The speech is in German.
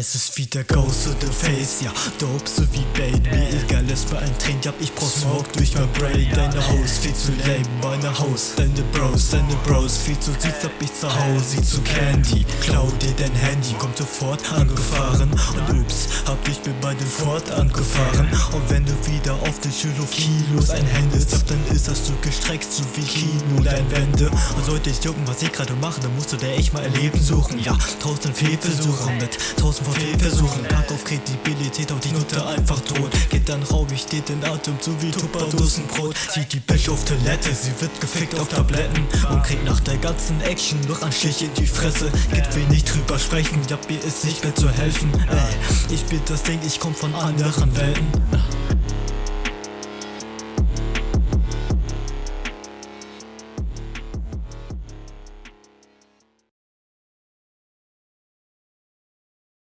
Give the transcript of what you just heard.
Es ist wieder Ghost to the Face, ja, dope so wie Bait Mir egal, es war ein Trend, ja, ich brauch Smoke durch mein Brain. Deine Host viel zu lame, meine Haus Deine Bros, deine Bros, viel zu süß, hab ich zu Hause Sie zu Candy, klau dir dein Handy Kommt sofort angefahren. Und ups, hab ich mir bei dem Ford angefahren. Und wenn du wieder auf den Schüler Kilos einhändest Ab dann ist das du gestreckt, so wie Kinoleinwände Und sollte ich jucken, was ich gerade mache, dann musst du dir echt mal erleben suchen. Ja, tausend Fehlversuche mit tausend von Fehlversuchen. Pack auf Kredibilität, auch die Nutte einfach tot. Geht dann raub ich dir den Atem zu wie Tupperdosenbrot. Zieht die Bitch auf Toilette, sie wird gefickt auf Tabletten. Und kriegt nach der ganzen Action noch ein Stich in die Fresse. Geht wenig drüber sprechen, ja mir ist nicht mehr zu helfen. Ey, ich bin das Ding, ich komm von anderen Welten